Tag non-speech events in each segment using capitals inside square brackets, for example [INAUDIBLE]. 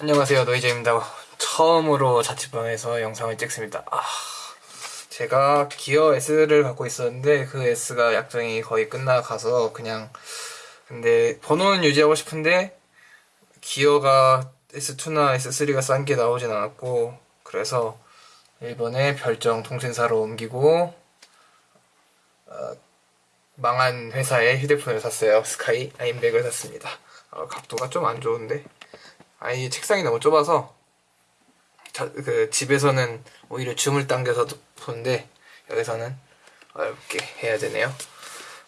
안녕하세요. 노이제입니다. 처음으로 자취방에서 영상을 찍습니다. 아, 제가 기어 S를 갖고 있었는데 그 S가 약정이 거의 끝나가서 그냥 근데 번호는 유지하고 싶은데 기어가 S2나 S3가 싼 게 나오진 않았고 그래서 일본에 별정 통신사로 옮기고 어, 망한 회사에 휴대폰을 샀어요. 스카이 아임백을 샀습니다. 어, 각도가 좀 안 좋은데 아이 책상이 너무 좁아서 자, 그 집에서는 오히려 줌을 당겨서 보는데 여기서는 어렵게 해야 되네요.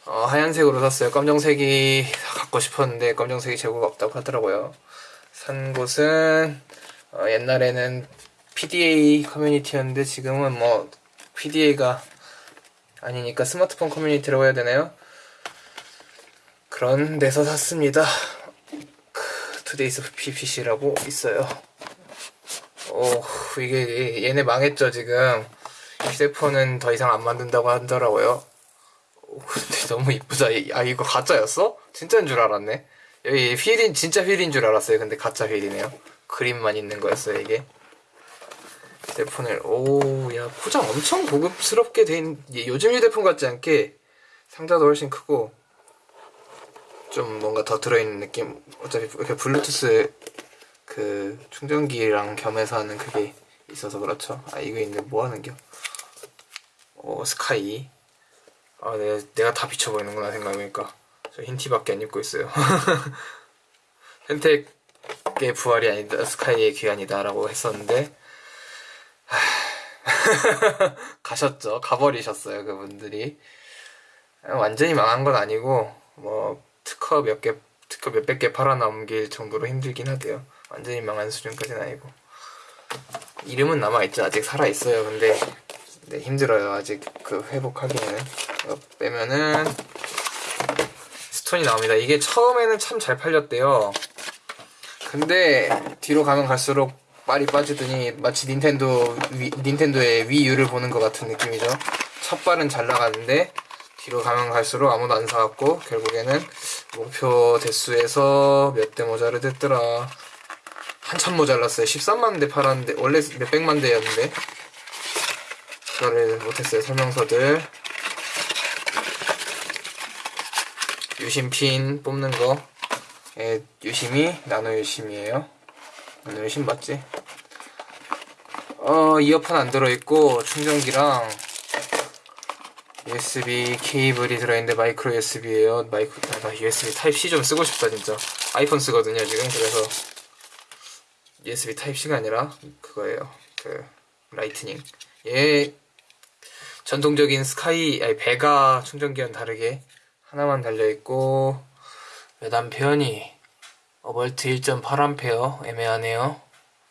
어, 하얀색으로 샀어요. 검정색이 갖고 싶었는데 검정색이 재고가 없다고 하더라고요. 산 곳은 어, 옛날에는 PDA 커뮤니티였는데 지금은 뭐 PDA가 아니니까 스마트폰 커뮤니티라고 해야 되나요? 그런 데서 샀습니다. 투데이스 PPC라고 있어요. 오, 이게 얘네 망했죠 지금. 휴대폰은 더 이상 안 만든다고 하더라고요. 오, 근데 너무 이쁘다. 아 이거 가짜였어? 진짜인 줄 알았네. 여기 휠인 진짜 휠인 줄 알았어요. 근데 가짜 휠이네요. 그림만 있는 거였어요 이게. 휴대폰을 오야 포장 엄청 고급스럽게 된 요즘 휴대폰 같지 않게 상자도 훨씬 크고 좀 뭔가 더 들어있는 느낌? 어차피 이렇게 블루투스 그 충전기랑 겸해서 하는 그게 있어서 그렇죠. 아 이거 있는데 뭐 하는겨? 오 스카이. 아 내가, 내가 다 비춰보이는구나 생각해보니까. 저 흰티밖에 안 입고 있어요. [LAUGHS] 펜텍의 부활이 아니다 스카이의 귀환이다 라고 했었는데 [LAUGHS] 가셨죠. 가버리셨어요 그분들이. 완전히 망한 건 아니고 뭐 특허 몇 개, 특허 몇백 개 팔아넘길 정도로 힘들긴 하대요. 완전히 망한 수준까지는 아니고. 이름은 남아있죠. 아직 살아있어요. 근데, 네, 힘들어요. 아직 그 회복하기에는. 빼면은, 스톤이 나옵니다. 이게 처음에는 참 잘 팔렸대요. 근데, 뒤로 가면 갈수록 빨이 빠지더니 마치 닌텐도, 위, 닌텐도의 위유를 보는 것 같은 느낌이죠. 첫 발은 잘 나가는데, 뒤로 가면 갈수록 아무도 안 사왔고 결국에는 목표 대수에서 몇 대 모자르댔더라. 한참 모자랐어요. 13만 대 팔았는데 원래 몇백만 대였는데. 그거를 못했어요 설명서들. 유심핀 뽑는 거. 예, 유심이 나노 유심이에요. 나노 유심 맞지? 어 이어폰 안 들어있고 충전기랑 USB 케이블이 들어있는데 마이크로 USB에요. 마이크 아, 나 USB 타입 C 좀 쓰고 싶다 진짜. 아이폰 쓰거든요 지금 그래서 USB 타입 C가 아니라 그거예요. 그 Lightning. 얘 전통적인 스카이 아니 베가 충전기와는 다르게 하나만 달려 있고 몇 암페어니? 어벌트 1.8A 애매하네요.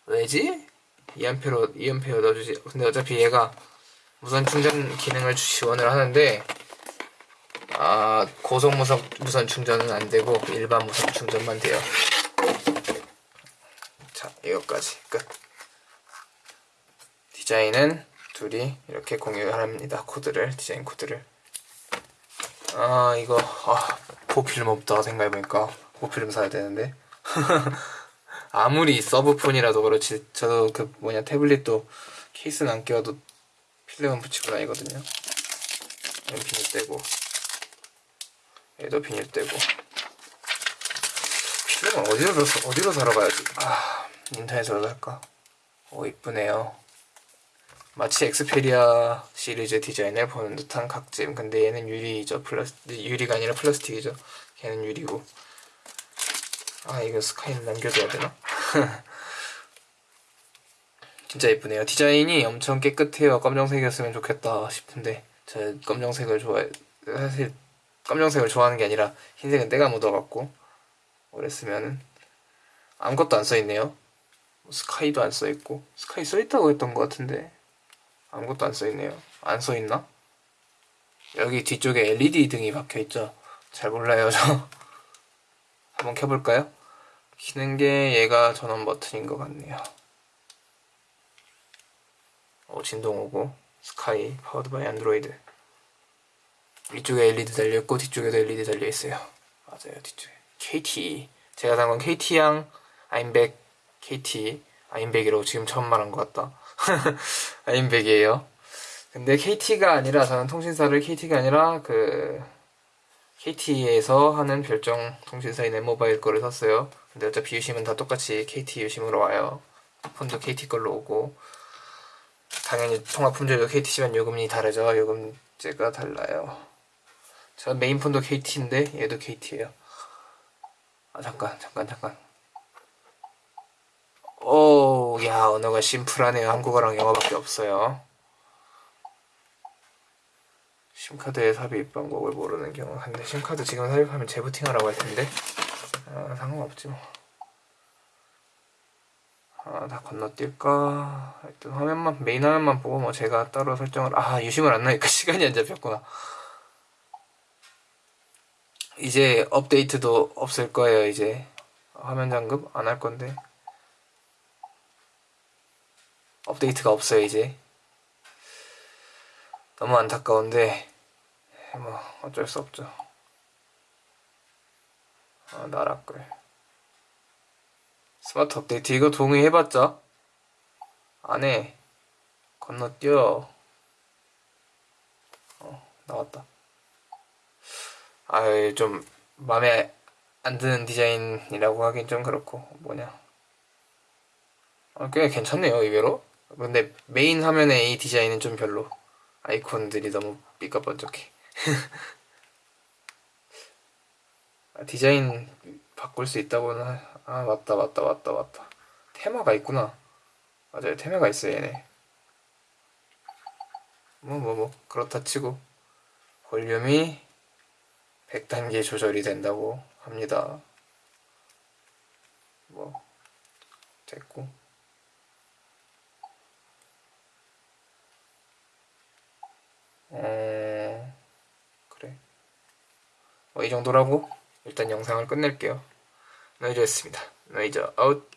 왜지? 2암페어 2암페어 넣어주지. 근데 어차피 얘가 무선 충전 기능을 지원을 하는데 아 고속 무선 무선 충전은 안 되고 일반 무선 충전만 돼요. 자 이것까지 끝. 디자인은 둘이 이렇게 공유합니다. 코드를 디자인 코드를. 아 이거 아, 보필름 없다 생각해보니까 보필름 사야 되는데 [LAUGHS] 아무리 서브폰이라도 그렇지 저도 그 뭐냐 태블릿도 케이스는 안 끼워도 필름은 붙이고 다니거든요. 여기 비닐 떼고 얘도 비닐 떼고. 필름은 어디로, 어디로 사러 가야지? 아 인터넷으로 살까? 오 이쁘네요. 마치 엑스페리아 시리즈 디자인을 보는 듯한 각짐 근데 얘는 유리죠. 플라스 유리가 아니라 플라스틱이죠. 걔는 유리고. 아 이거 스카이는 남겨둬야 되나? [LAUGHS] 진짜 예쁘네요. 디자인이 엄청 깨끗해요. 검정색이었으면 좋겠다 싶은데 저 검정색을 좋아해 사실 검정색을 좋아하는 게 아니라 흰색은 때가 묻어갖고 그랬으면 아무것도 안 써있네요. 뭐 스카이도 안 써있고 스카이 써있다고 했던 것 같은데 아무것도 안 써있네요. 안 써있나? 여기 뒤쪽에 LED 등이 박혀있죠. 잘 몰라요 저. [LAUGHS] 한번 켜볼까요? 키는 게 얘가 전원 버튼인 것 같네요. 어, 진동 오고 스카이 powered by 안드로이드 위쪽에 LED 달려있고 뒤쪽에도 LED 달려있어요 맞아요 뒤쪽에 KT 제가 산 건 KT양 아임백 KT 아인백이라고 지금 처음 말한 것 같다. [LAUGHS] 아인백이에요. 근데 KT가 아니라 저는 통신사를 KT가 아니라 그 KT에서 하는 별정 통신사인 엠모바일 거를 샀어요. 근데 어차피 유심은 다 똑같이 KT 유심으로 와요. 폰도 KT 걸로 오고 당연히 통화 품질도 KT지만 요금이 다르죠. 요금제가 달라요. 저 메인 폰도 KT인데 얘도 KT예요. 아 잠깐 잠깐 잠깐. 오, 야 언어가 심플하네요. 한국어랑 영어밖에 없어요. 심카드에 삽입 방법을 모르는 경우 한데 심카드 지금 삽입하면 재부팅하라고 할 텐데 아, 상관없지 뭐. 아, 다 건너뛸까? 일단 화면만 메인 화면만 보고 뭐 제가 따로 설정을 아 유심을 안 넣으니까 [LAUGHS] 시간이 안 잡혔구나. 이제 업데이트도 없을 거예요. 이제 화면 잠금 안 할 건데 업데이트가 없어요 이제. 너무 안타까운데 뭐 어쩔 수 없죠. 아, 나락글. 스마트 업데이트 이거 동의해봤자? 안해. 건너뛰어. 어 나왔다. 아유 좀 마음에 안 드는 디자인이라고 하긴 좀 그렇고 뭐냐. 아, 꽤 괜찮네요 의외로. 근데 메인 화면의 이 디자인은 좀 별로. 아이콘들이 너무 삐까번쩍해. [LAUGHS] 아, 디자인 바꿀 수 있다고는 하- 아 맞다 맞다 맞다 맞다. 테마가 있구나. 맞아요. 테마가 있어요 얘네. 뭐뭐 뭐. 그렇다 치고. 볼륨이 100단계 조절이 된다고 합니다. 뭐 됐고. 어 그래. 뭐이 정도라고 일단 영상을 끝낼게요. 노이즈였습니다. 노이즈 아웃